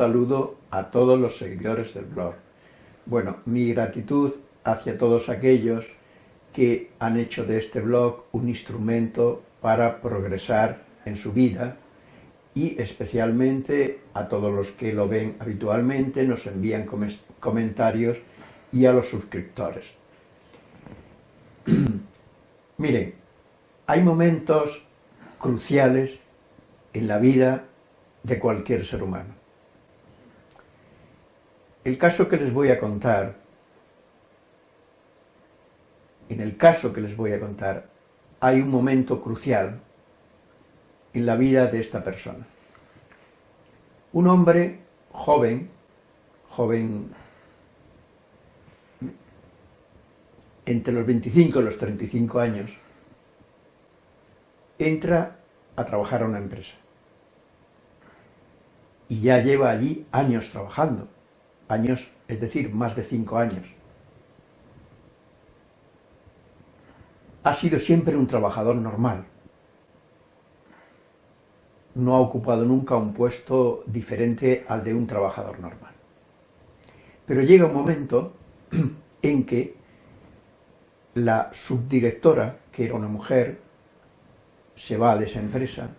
saludo a todos los seguidores del blog. Bueno, mi gratitud hacia todos aquellos que han hecho de este blog un instrumento para progresar en su vida y especialmente a todos los que lo ven habitualmente, nos envían comentarios y a los suscriptores. Miren, hay momentos cruciales en la vida de cualquier ser humano. El caso que les voy a contar, en el caso que les voy a contar, hay un momento crucial en la vida de esta persona. Un hombre joven, joven entre los 25 y los 35 años, entra a trabajar a una empresa. Y ya lleva allí años trabajando, años, es decir, más de 5 años. Ha sido siempre un trabajador normal, no ha ocupado nunca un puesto diferente al de un trabajador normal. Pero llega un momento en que la subdirectora, que era una mujer, se va de esa empresa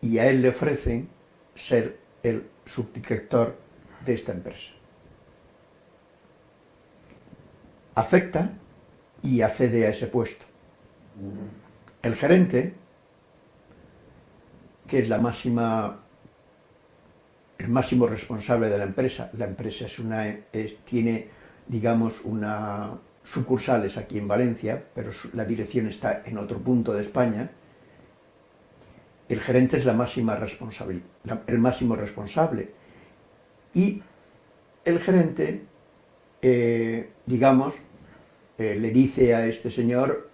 y a él le ofrecen ser el subdirector de esta empresa. Acepta y accede a ese puesto. El gerente que es la máxima, el máximo responsable de la empresa. La empresa es una, tiene, digamos, una sucursales aquí en Valencia, pero la dirección está en otro punto de España. El gerente es la máxima responsable, el máximo responsable. Y el gerente, eh, digamos, eh, le dice a este señor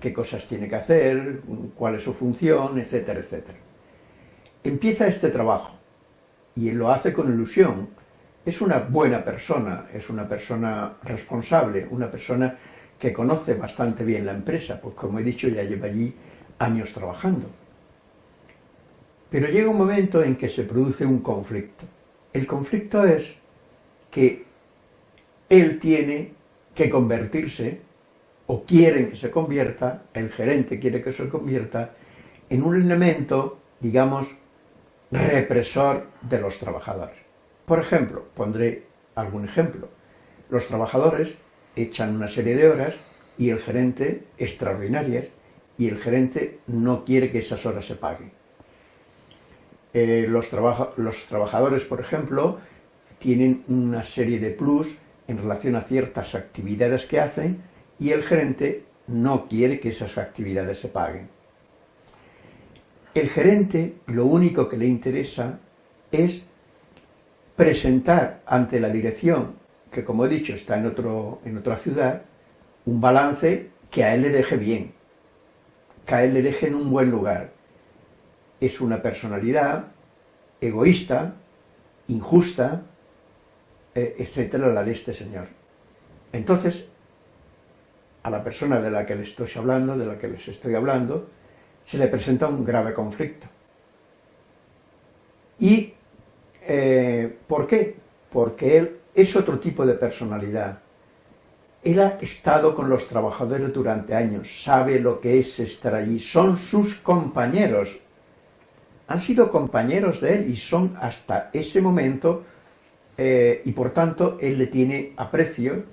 qué cosas tiene que hacer, cuál es su función, etcétera, etcétera. Empieza este trabajo y lo hace con ilusión. Es una buena persona, es una persona responsable, una persona que conoce bastante bien la empresa, pues como he dicho ya lleva allí años trabajando. Pero llega un momento en que se produce un conflicto. El conflicto es que él tiene que convertirse o quieren que se convierta, el gerente quiere que se convierta, en un elemento, digamos, represor de los trabajadores. Por ejemplo, pondré algún ejemplo. Los trabajadores echan una serie de horas y el gerente, extraordinarias, y el gerente no quiere que esas horas se paguen. Eh, los, los trabajadores, por ejemplo, tienen una serie de plus en relación a ciertas actividades que hacen y el gerente no quiere que esas actividades se paguen. El gerente lo único que le interesa es presentar ante la dirección, que como he dicho está en, otro, en otra ciudad, un balance que a él le deje bien, que a él le deje en un buen lugar. Es una personalidad egoísta, injusta, eh, etcétera, la de este señor. Entonces, a la persona de la que les estoy hablando, de la que les estoy hablando, se le presenta un grave conflicto. ¿Y eh, por qué? Porque él es otro tipo de personalidad. Él ha estado con los trabajadores durante años, sabe lo que es estar allí, son sus compañeros. Han sido compañeros de él y son hasta ese momento, eh, y por tanto él le tiene aprecio,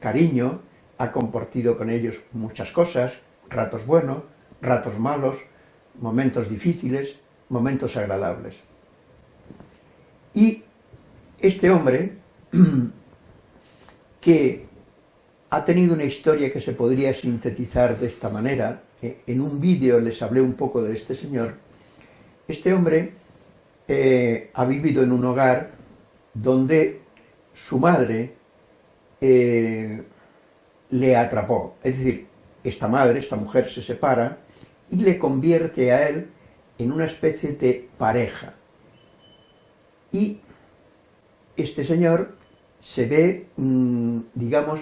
cariño, ha compartido con ellos muchas cosas, ratos buenos, ratos malos, momentos difíciles, momentos agradables. Y este hombre, que ha tenido una historia que se podría sintetizar de esta manera, eh, en un vídeo les hablé un poco de este señor, este hombre eh, ha vivido en un hogar donde su madre eh, le atrapó. Es decir, esta madre, esta mujer se separa y le convierte a él en una especie de pareja. Y este señor se ve, mm, digamos,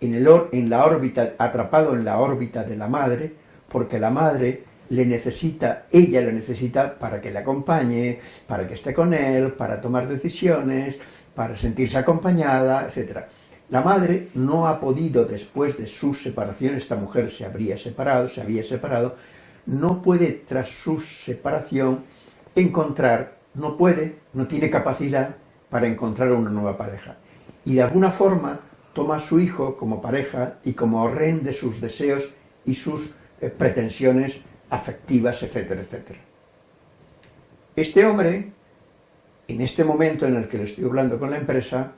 en, el en la órbita, atrapado en la órbita de la madre, porque la madre le necesita, ella le necesita para que le acompañe, para que esté con él, para tomar decisiones, para sentirse acompañada, etc. La madre no ha podido, después de su separación, esta mujer se habría separado, se había separado, no puede, tras su separación, encontrar, no puede, no tiene capacidad para encontrar una nueva pareja. Y de alguna forma toma a su hijo como pareja y como rehén de sus deseos y sus eh, pretensiones afectivas, etcétera, etcétera. Este hombre, en este momento en el que le estoy hablando con la empresa,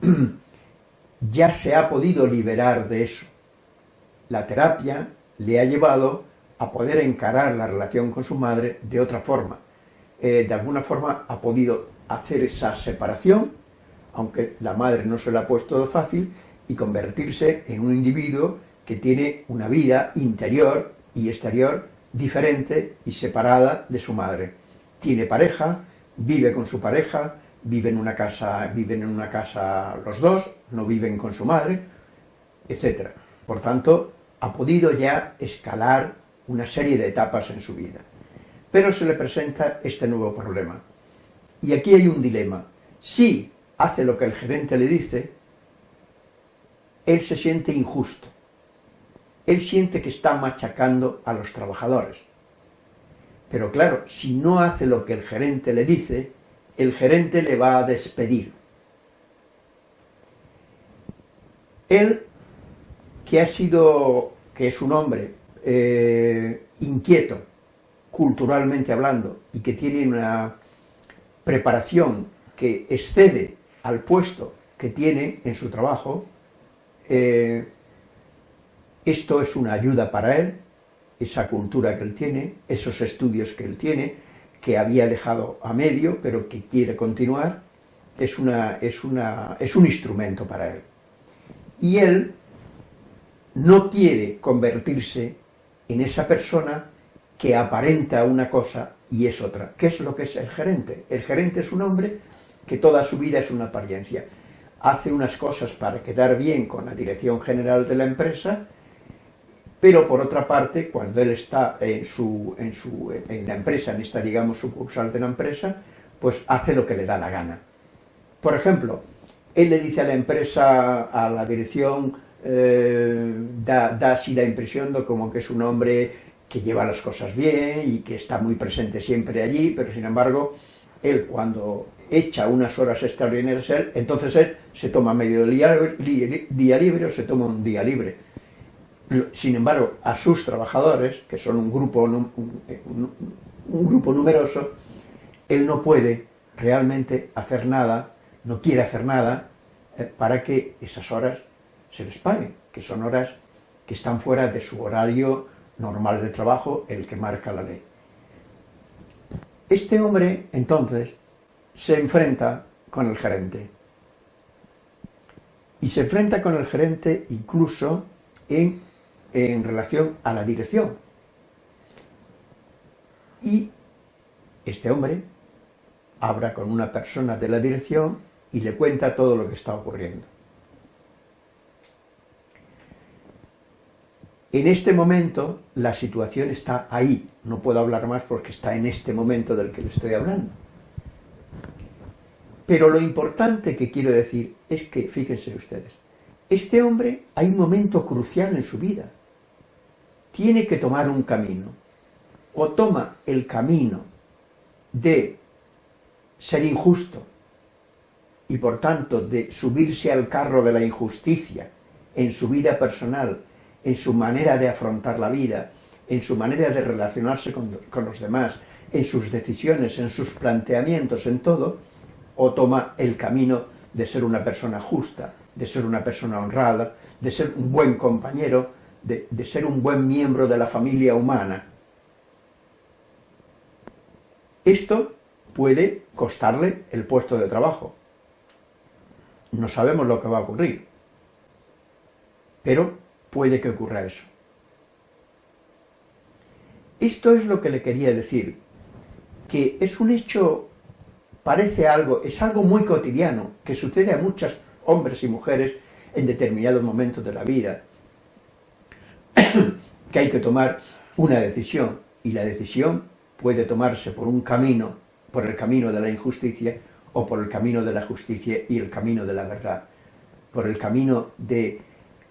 ya se ha podido liberar de eso. La terapia le ha llevado a poder encarar la relación con su madre de otra forma. Eh, de alguna forma ha podido hacer esa separación, aunque la madre no se la ha puesto fácil, y convertirse en un individuo que tiene una vida interior y exterior diferente y separada de su madre. Tiene pareja, vive con su pareja, viven en una casa, viven en una casa los dos, no viven con su madre, etc. Por tanto, ha podido ya escalar una serie de etapas en su vida. Pero se le presenta este nuevo problema. Y aquí hay un dilema. Si hace lo que el gerente le dice, él se siente injusto. Él siente que está machacando a los trabajadores. Pero claro, si no hace lo que el gerente le dice, el gerente le va a despedir. Él, que ha sido, que es un hombre eh, inquieto, culturalmente hablando, y que tiene una preparación que excede al puesto que tiene en su trabajo, eh, esto es una ayuda para él, esa cultura que él tiene, esos estudios que él tiene, que había dejado a medio, pero que quiere continuar, es, una, es, una, es un instrumento para él. Y él no quiere convertirse en esa persona que aparenta una cosa y es otra. ¿Qué es lo que es el gerente? El gerente es un hombre que toda su vida es una apariencia. Hace unas cosas para quedar bien con la dirección general de la empresa, pero por otra parte, cuando él está en, su, en, su, en la empresa, en esta, digamos, sucursal de la empresa, pues hace lo que le da la gana. Por ejemplo, él le dice a la empresa, a la dirección, eh, da, da, así la impresión de como que es un hombre que lleva las cosas bien y que está muy presente siempre allí, pero sin embargo, él cuando echa unas horas extraordinarias, entonces él se toma medio día, día libre o se toma un día libre sin embargo, a sus trabajadores, que son un grupo, un, grupo numeroso, él no puede realmente hacer nada, no quiere hacer nada, eh, para que esas horas se les paguen, que son horas que están fuera de su horario normal de trabajo, el que marca la ley. Este hombre, entonces, se enfrenta con el gerente. Y se enfrenta con el gerente incluso en en relación a la dirección. Y este hombre habla con una persona de la dirección y le cuenta todo lo que está ocurriendo. En este momento la situación está ahí, no puedo hablar más porque está en este momento del que le estoy hablando. Pero lo importante que quiero decir es que, fíjense ustedes, este hombre hay un momento crucial en su vida, tiene que tomar un camino. O toma el camino de ser injusto y por tanto de subirse al carro de la injusticia en su vida personal, en su manera de afrontar la vida, en su manera de relacionarse con, con los demás, en sus decisiones, en sus planteamientos, en todo, o toma el camino de ser una persona justa, de ser una persona honrada, de ser un buen compañero, de, ser un buen miembro de la familia humana. Esto puede costarle el puesto de trabajo. No sabemos lo que va a ocurrir, pero puede que ocurra eso. Esto es lo que le quería decir, que es un hecho, parece algo, es algo muy cotidiano, que sucede a muchos hombres y mujeres en determinados momentos de la vida, que hay que tomar una decisión y la decisión puede tomarse por un camino, por el camino de la injusticia, o por el camino de la justicia y el camino de la verdad, por el camino del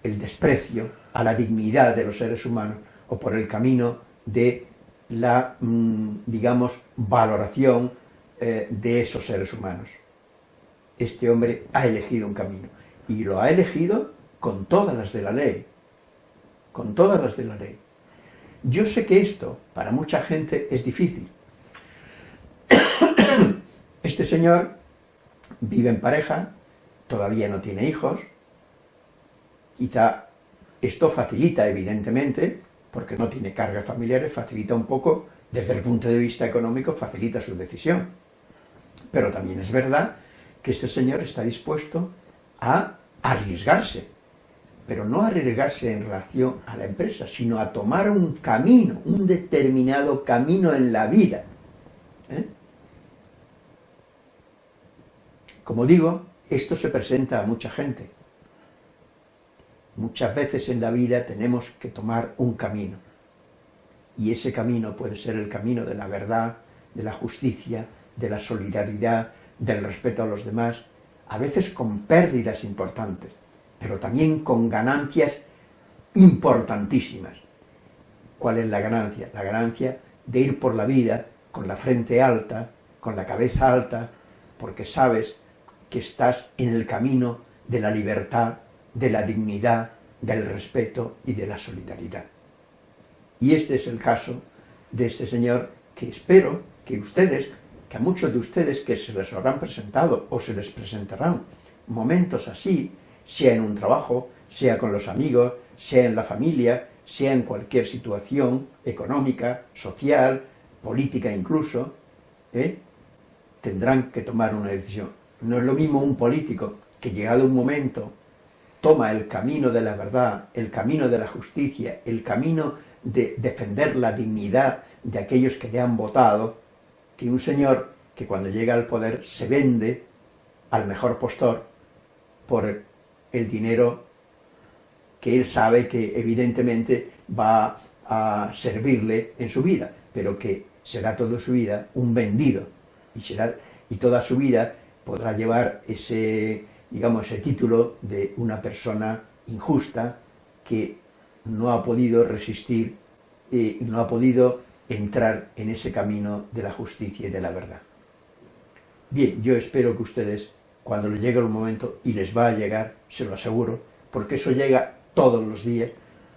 el desprecio a la dignidad de los seres humanos, o por el camino de la, mm, digamos, valoración eh, de esos seres humanos. Este hombre ha elegido un camino, y lo ha elegido con todas las de la ley, con todas las de la ley. Yo sé que esto, para mucha gente, es difícil. Este señor vive en pareja, todavía no tiene hijos, quizá esto facilita, evidentemente, porque no tiene cargas familiares, facilita un poco, desde el punto de vista económico, facilita su decisión. Pero también es verdad que este señor está dispuesto a arriesgarse, pero no arriesgarse en relación a la empresa, sino a tomar un camino, un determinado camino en la vida. ¿eh? Como digo, esto se presenta a mucha gente. Muchas veces en la vida tenemos que tomar un camino. Y ese camino puede ser el camino de la verdad, de la justicia, de la solidaridad, del respeto a los demás, a veces con pérdidas importantes, pero también con ganancias importantísimas. ¿Cuál es la ganancia? La ganancia de ir por la vida con la frente alta, con la cabeza alta, porque sabes que estás en el camino de la libertad, de la dignidad, del respeto y de la solidaridad. Y este es el caso de este señor que espero que ustedes, que a muchos de ustedes que se les habrán presentado o se les presentarán momentos así, sea en un trabajo, sea con los amigos, sea en la familia, sea en cualquier situación económica, social, política incluso, ¿eh? tendrán que tomar una decisión. No es lo mismo un político que llegado un momento toma el camino de la verdad, el camino de la justicia, el camino de defender la dignidad de aquellos que le han votado, que un señor que cuando llega al poder se vende al mejor postor por el dinero que él sabe que evidentemente va a servirle en su vida, pero que será toda su vida un vendido, y, será, y toda su vida podrá llevar ese, digamos, ese título de una persona injusta que no ha podido resistir y no ha podido entrar en ese camino de la justicia y de la verdad. Bien, yo espero que ustedes, cuando les llegue el momento, y les va a llegar, se lo aseguro, porque eso llega todos los días,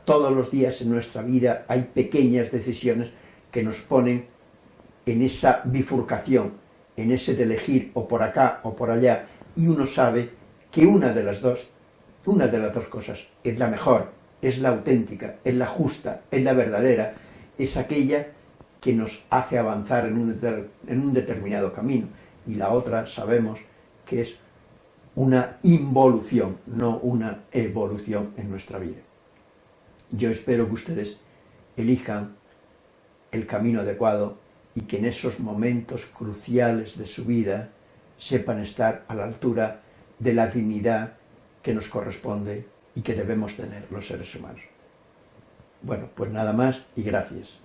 todos los días en nuestra vida hay pequeñas decisiones que nos ponen en esa bifurcación en ese de elegir o por acá o por allá, y uno sabe que una de las dos, una de las dos cosas es la mejor, es la auténtica, es la justa, es la verdadera, es aquella que nos hace avanzar en un, en un determinado camino, y la otra sabemos que es una involución, no una evolución en nuestra vida. Yo espero que ustedes elijan el camino adecuado y que en esos momentos cruciales de su vida sepan estar a la altura de la dignidad que nos corresponde y que debemos tener los seres humanos. Bueno, pues nada más y gracias.